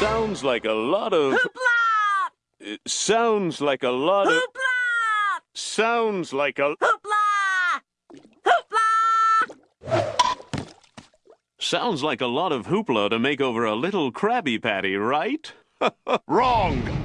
Sounds like a lot of... Hoopla! It sounds like a lot of... Hoopla! Sounds like a... Hoopla! Hoopla! Sounds like a lot of hoopla to make over a little Krabby Patty, right? Wrong!